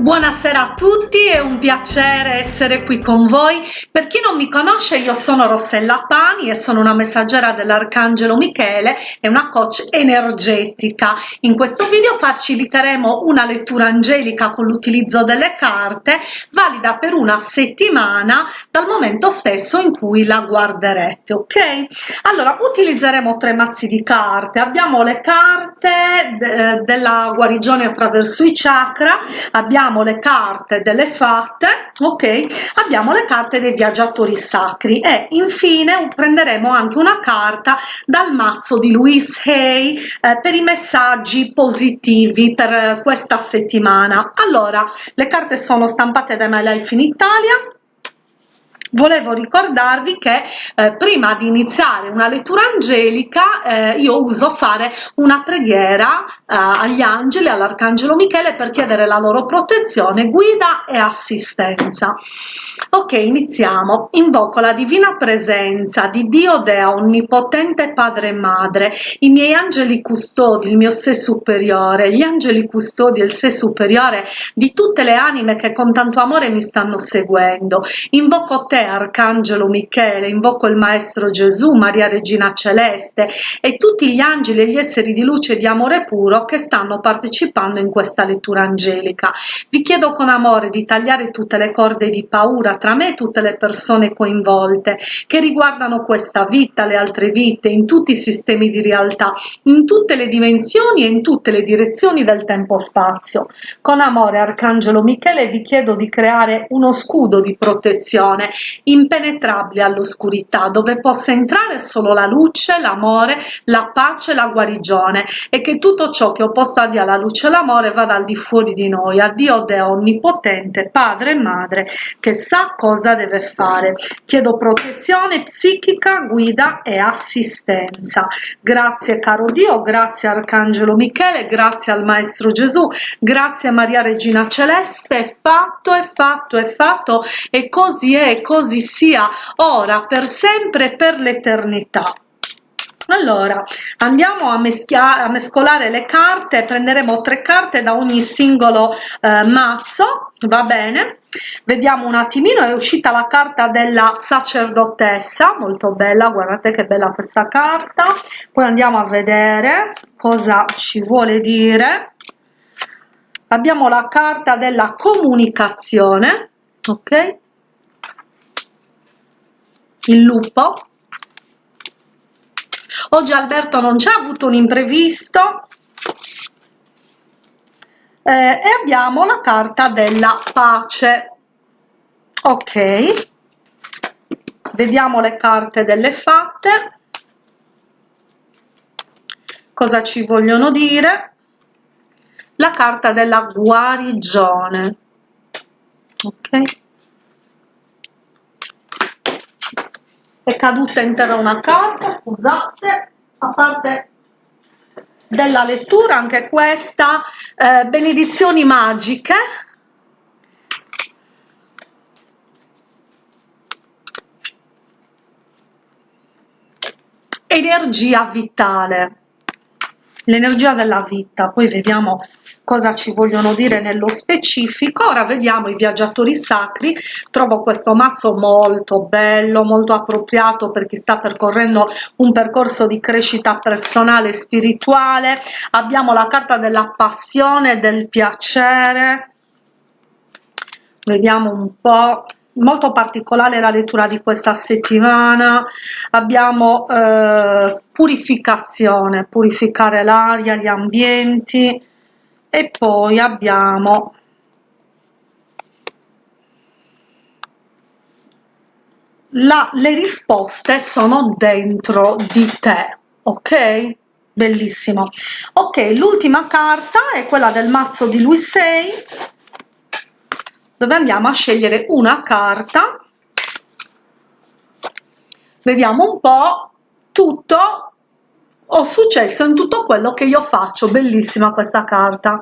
Buonasera a tutti, è un piacere essere qui con voi. Per chi non mi conosce, io sono Rossella Pani e sono una messaggera dell'Arcangelo Michele e una coach energetica. In questo video faciliteremo una lettura angelica con l'utilizzo delle carte, valida per una settimana dal momento stesso in cui la guarderete, ok? Allora, utilizzeremo tre mazzi di carte. Abbiamo le carte de della guarigione attraverso i chakra, abbiamo abbiamo le carte delle fatte ok? Abbiamo le carte dei viaggiatori sacri e infine prenderemo anche una carta dal mazzo di Louise Hay eh, per i messaggi positivi per questa settimana. Allora le carte sono stampate da My Life in Italia volevo ricordarvi che eh, prima di iniziare una lettura angelica eh, io uso fare una preghiera eh, agli angeli all'arcangelo michele per chiedere la loro protezione guida e assistenza. Ok iniziamo. Invoco la divina presenza di dio dea onnipotente padre e madre i miei angeli custodi il mio sé superiore gli angeli custodi e il sé superiore di tutte le anime che con tanto amore mi stanno seguendo. Invoco te Arcangelo Michele, invoco il Maestro Gesù, Maria Regina Celeste e tutti gli angeli e gli esseri di luce e di amore puro che stanno partecipando in questa lettura angelica. Vi chiedo con amore di tagliare tutte le corde di paura tra me e tutte le persone coinvolte che riguardano questa vita, le altre vite, in tutti i sistemi di realtà, in tutte le dimensioni e in tutte le direzioni del tempo-spazio. Con amore, Arcangelo Michele, vi chiedo di creare uno scudo di protezione impenetrabile all'oscurità, dove possa entrare solo la luce, l'amore, la pace, la guarigione e che tutto ciò che opposta dia la luce e l'amore vada al di fuori di noi, a Dio Deo Onnipotente, Padre e Madre, che sa cosa deve fare. Chiedo protezione psichica, guida e assistenza. Grazie caro Dio, grazie Arcangelo Michele, grazie al Maestro Gesù, grazie Maria Regina Celeste, è fatto, è fatto, è fatto e così è, così sia ora, per sempre e per l'eternità. Allora, andiamo a, a, mescolare le carte, prenderemo tre carte da ogni singolo eh, mazzo, va bene? Vediamo un attimino, è uscita la carta della sacerdotessa, molto bella, guardate che bella questa carta. Poi andiamo a vedere cosa ci vuole dire. Abbiamo la carta della comunicazione, ok? Il lupo. Oggi Alberto non c'è avuto un imprevisto. Eh, e abbiamo la carta della pace. Ok. Vediamo le carte delle fatte. Cosa ci vogliono dire? La carta della guarigione. Ok è caduta intera una carta scusate a parte della lettura anche questa eh, benedizioni magiche. Energia vitale. L'energia della vita poi vediamo cosa ci vogliono dire nello specifico. Ora vediamo i viaggiatori sacri. Trovo questo mazzo molto bello molto appropriato per chi sta percorrendo un percorso di crescita personale e spirituale. Abbiamo la carta della passione del piacere. Vediamo un po' molto particolare la lettura di questa settimana. Abbiamo eh, purificazione purificare l'aria gli ambienti e poi abbiamo la, le risposte sono dentro di te ok? Bellissimo. Ok l'ultima carta è quella del mazzo di Luisei dove andiamo a scegliere una carta. Vediamo un po tutto ho successo in tutto quello che io faccio. Bellissima questa carta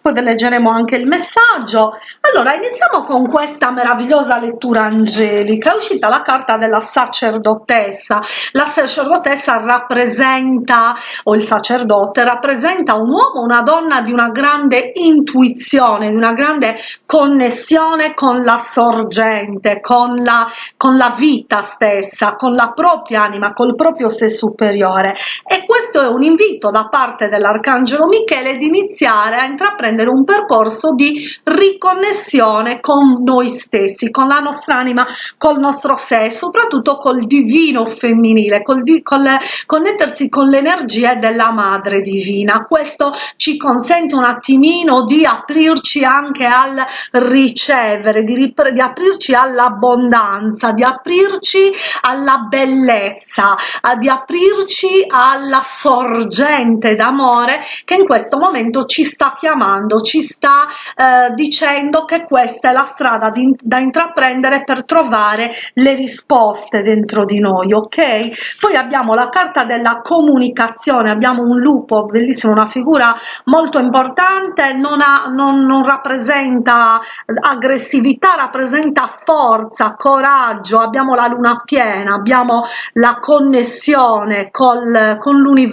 poi ve leggeremo anche il messaggio. Allora iniziamo con questa meravigliosa lettura angelica. È uscita la carta della sacerdotessa. La sacerdotessa rappresenta o il sacerdote rappresenta un uomo una donna di una grande intuizione di una grande connessione con la sorgente con la con la vita stessa con la propria anima col proprio sé superiore. E questo è un invito da parte dell'arcangelo michele di iniziare a intraprendere un percorso di riconnessione con noi stessi con la nostra anima col nostro sé soprattutto col divino femminile col, di, col connettersi con l'energia della madre divina. Questo ci consente un attimino di aprirci anche al ricevere di, di aprirci all'abbondanza di aprirci alla bellezza di aprirci alla sorgente d'amore che in questo momento ci sta chiamando ci sta eh, dicendo che questa è la strada di, da intraprendere per trovare le risposte dentro di noi ok? Poi abbiamo la carta della comunicazione abbiamo un lupo bellissimo una figura molto importante non, ha, non, non rappresenta aggressività rappresenta forza coraggio abbiamo la luna piena abbiamo la connessione col, con l'universo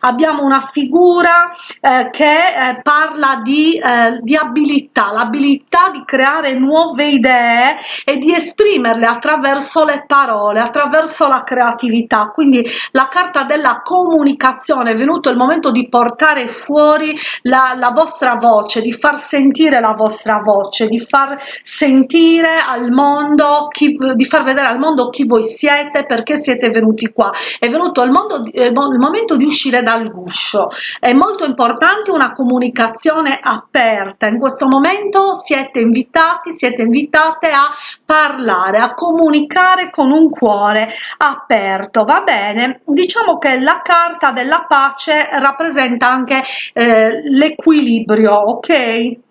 abbiamo una figura eh, che eh, parla di, eh, di abilità l'abilità di creare nuove idee e di esprimerle attraverso le parole attraverso la creatività. Quindi la carta della comunicazione è venuto il momento di portare fuori la, la vostra voce di far sentire la vostra voce di far sentire al mondo chi, di far vedere al mondo chi voi siete perché siete venuti qua. È venuto il, mondo, il momento di uscire dal guscio. È molto importante una comunicazione aperta. In questo momento siete invitati siete invitate a parlare a comunicare con un cuore aperto. Va bene? Diciamo che la carta della pace rappresenta anche eh, l'equilibrio ok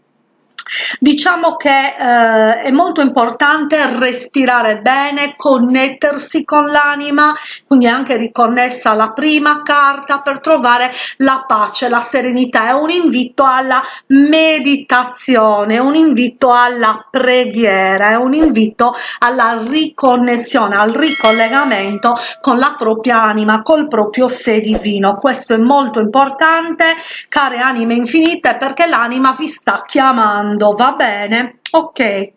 diciamo che eh, è molto importante respirare bene connettersi con l'anima quindi è anche riconnessa alla prima carta per trovare la pace la serenità. È un invito alla meditazione un invito alla preghiera è un invito alla riconnessione al ricollegamento con la propria anima col proprio sé divino. Questo è molto importante care anime infinite perché l'anima vi sta chiamando va bene. Ok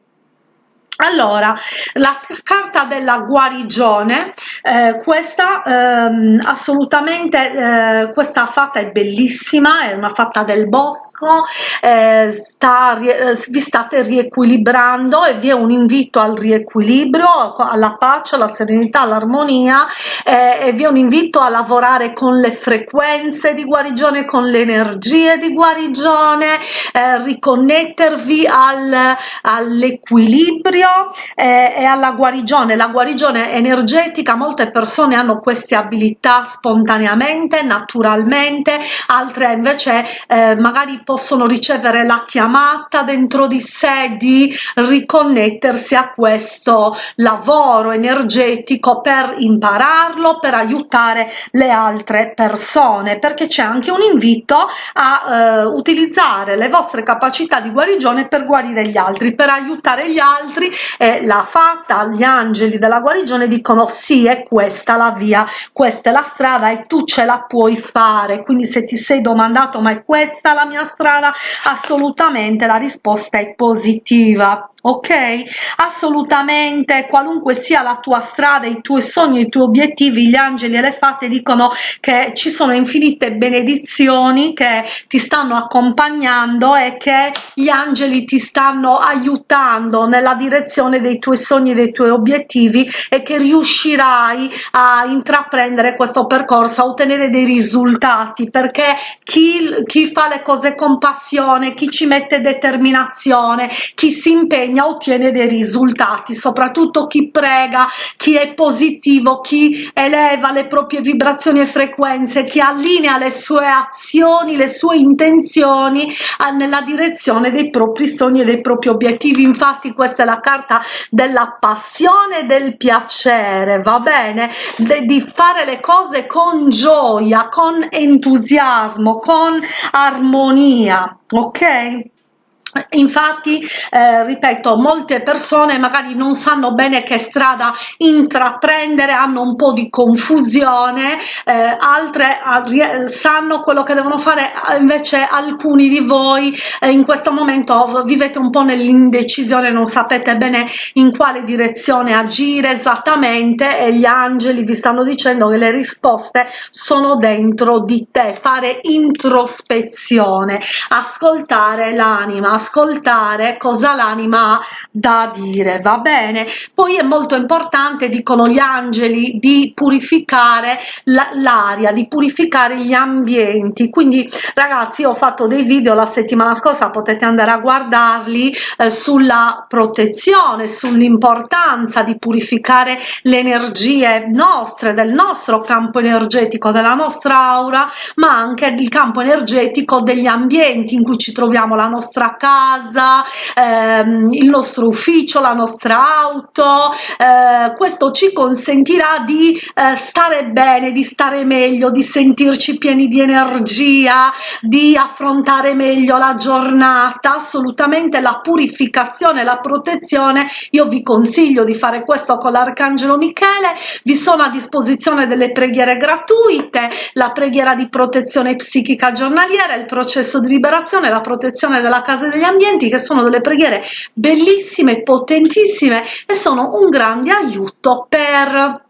allora la carta della guarigione eh, questa ehm, assolutamente eh, questa fatta è bellissima è una fatta del bosco eh, sta, eh, vi state riequilibrando e vi è un invito al riequilibrio alla pace alla serenità all'armonia eh, e vi è un invito a lavorare con le frequenze di guarigione con le energie di guarigione eh, riconnettervi al, all'equilibrio eh, e alla guarigione. La guarigione energetica molte persone hanno queste abilità spontaneamente naturalmente altre invece eh, magari possono ricevere la chiamata dentro di sé di riconnettersi a questo lavoro energetico per impararlo per aiutare le altre persone perché c'è anche un invito a eh, utilizzare le vostre capacità di guarigione per guarire gli altri per aiutare gli altri e l'ha fatta gli angeli della guarigione dicono sì è questa la via questa è la strada e tu ce la puoi fare. Quindi se ti sei domandato ma è questa la mia strada? Assolutamente la risposta è positiva ok? Assolutamente qualunque sia la tua strada i tuoi sogni i tuoi obiettivi gli angeli e le fate dicono che ci sono infinite benedizioni che ti stanno accompagnando e che gli angeli ti stanno aiutando nella direzione dei tuoi sogni dei tuoi obiettivi e che riuscirai a intraprendere questo percorso a ottenere dei risultati perché chi, chi fa le cose con passione chi ci mette determinazione chi si impegna impegna ottiene dei risultati soprattutto chi prega chi è positivo chi eleva le proprie vibrazioni e frequenze chi allinea le sue azioni le sue intenzioni nella direzione dei propri sogni e dei propri obiettivi. Infatti questa è la carta della passione del piacere va bene? De, di fare le cose con gioia con entusiasmo con armonia ok infatti eh, ripeto molte persone magari non sanno bene che strada intraprendere hanno un po di confusione eh, altre eh, sanno quello che devono fare invece alcuni di voi eh, in questo momento vivete un po nell'indecisione non sapete bene in quale direzione agire esattamente e gli angeli vi stanno dicendo che le risposte sono dentro di te. Fare introspezione ascoltare l'anima ascoltare cosa l'anima ha da dire va bene? Poi è molto importante dicono gli angeli di purificare l'aria di purificare gli ambienti. Quindi ragazzi ho fatto dei video la settimana scorsa potete andare a guardarli eh, sulla protezione sull'importanza di purificare le energie nostre del nostro campo energetico della nostra aura ma anche il campo energetico degli ambienti in cui ci troviamo la nostra casa casa, ehm, il nostro ufficio, la nostra auto, eh, questo ci consentirà di eh, stare bene, di stare meglio, di sentirci pieni di energia, di affrontare meglio la giornata, assolutamente la purificazione, la protezione, io vi consiglio di fare questo con l'Arcangelo Michele, vi sono a disposizione delle preghiere gratuite, la preghiera di protezione psichica giornaliera, il processo di liberazione, la protezione della casa degli ambienti che sono delle preghiere bellissime, potentissime e sono un grande aiuto per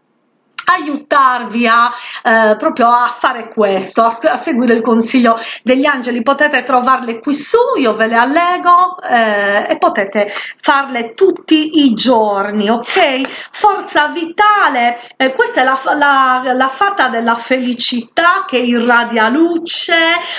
aiutarvi a eh, proprio a fare questo a, a, seguire il consiglio degli angeli. Potete trovarle qui su io ve le allego eh, e potete farle tutti i giorni ok? Forza vitale eh, questa è la, la, la fata della felicità che irradia luce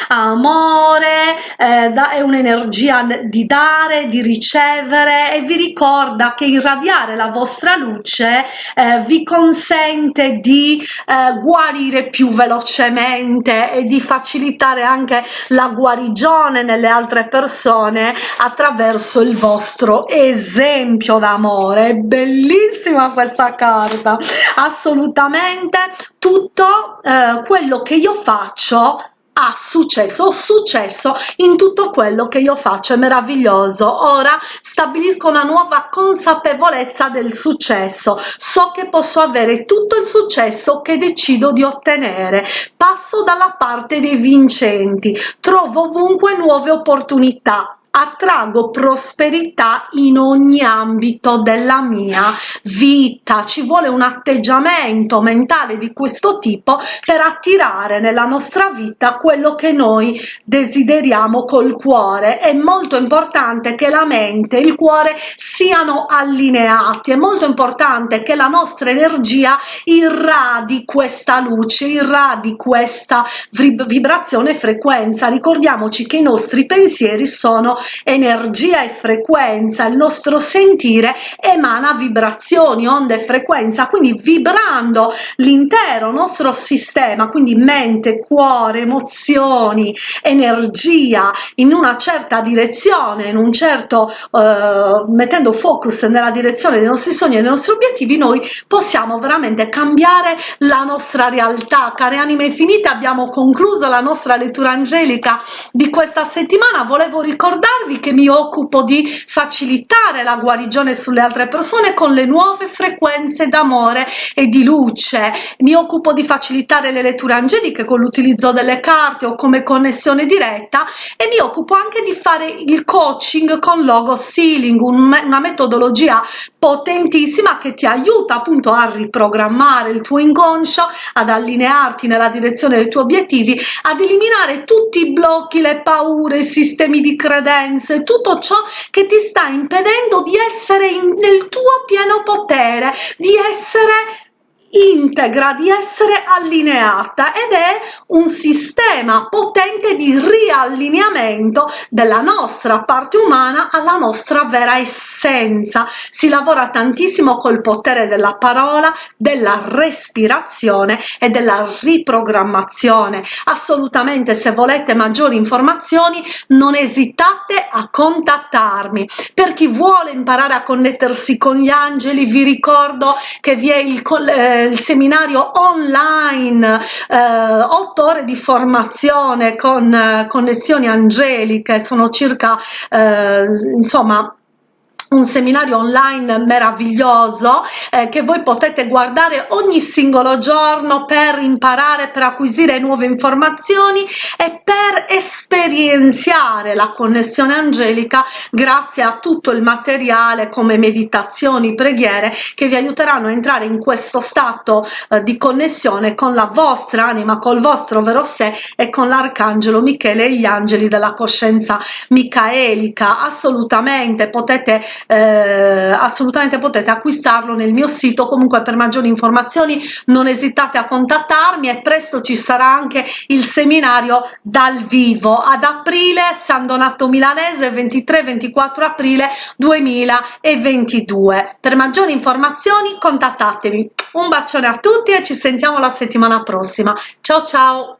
amore eh, da, è un'energia di dare di ricevere e vi ricorda che irradiare la vostra luce eh, vi consente consente di eh, guarire più velocemente e di facilitare anche la guarigione nelle altre persone attraverso il vostro esempio d'amore. È bellissima questa carta. Assolutamente tutto eh, quello che io faccio ha successo, ho successo in tutto quello che io faccio, è meraviglioso. Ora stabilisco una nuova consapevolezza del successo, so che posso avere tutto il successo che decido di ottenere, passo dalla parte dei vincenti, trovo ovunque nuove opportunità, attraggo prosperità in ogni ambito della mia vita. Ci vuole un atteggiamento mentale di questo tipo per attirare nella nostra vita quello che noi desideriamo col cuore. È molto importante che la mente e il cuore siano allineati. È molto importante che la nostra energia irradi questa luce irradi questa vibrazione e frequenza. Ricordiamoci che i nostri pensieri sono energia e frequenza il nostro sentire emana vibrazioni onde e frequenza quindi vibrando l'intero nostro sistema quindi mente cuore emozioni energia in una certa direzione in un certo eh, mettendo focus nella direzione dei nostri sogni e dei nostri obiettivi noi possiamo veramente cambiare la nostra realtà. Care anime infinite abbiamo concluso la nostra lettura angelica di questa settimana. Volevo ricordarvi ricordarvi che mi occupo di facilitare la guarigione sulle altre persone con le nuove frequenze d'amore e di luce. Mi occupo di facilitare le letture angeliche con l'utilizzo delle carte o come connessione diretta e mi occupo anche di fare il coaching con logo sealing un, una metodologia potentissima che ti aiuta appunto a riprogrammare il tuo inconscio ad allinearti nella direzione dei tuoi obiettivi ad eliminare tutti i blocchi le paure i sistemi di influenze, tutto ciò che ti sta impedendo di essere in, nel tuo pieno potere, di essere integra, di essere allineata ed è un sistema potente di riallineamento della nostra parte umana alla nostra vera essenza. Si lavora tantissimo col potere della parola, della respirazione e della riprogrammazione. Assolutamente se volete maggiori informazioni non esitate a contattarmi. Per chi vuole imparare a connettersi con gli angeli vi ricordo che vi è il, eh, il seminario online, eh, 8 ore di formazione con eh, connessioni angeliche, sono circa eh, insomma un seminario online meraviglioso eh, che voi potete guardare ogni singolo giorno per imparare, per acquisire nuove informazioni e per esperienziare la connessione angelica grazie a tutto il materiale come meditazioni, preghiere che vi aiuteranno a entrare in questo stato eh, di connessione con la vostra anima, col vostro vero sé e con l'arcangelo Michele e gli angeli della coscienza micaelica. Assolutamente potete eh, assolutamente potete acquistarlo nel mio sito. Comunque per maggiori informazioni non esitate a contattarmi e presto ci sarà anche il seminario dal vivo. Ad aprile San Donato Milanese 23-24 aprile 2022 per maggiori informazioni contattatemi. Un bacione a tutti e ci sentiamo la settimana prossima. Ciao ciao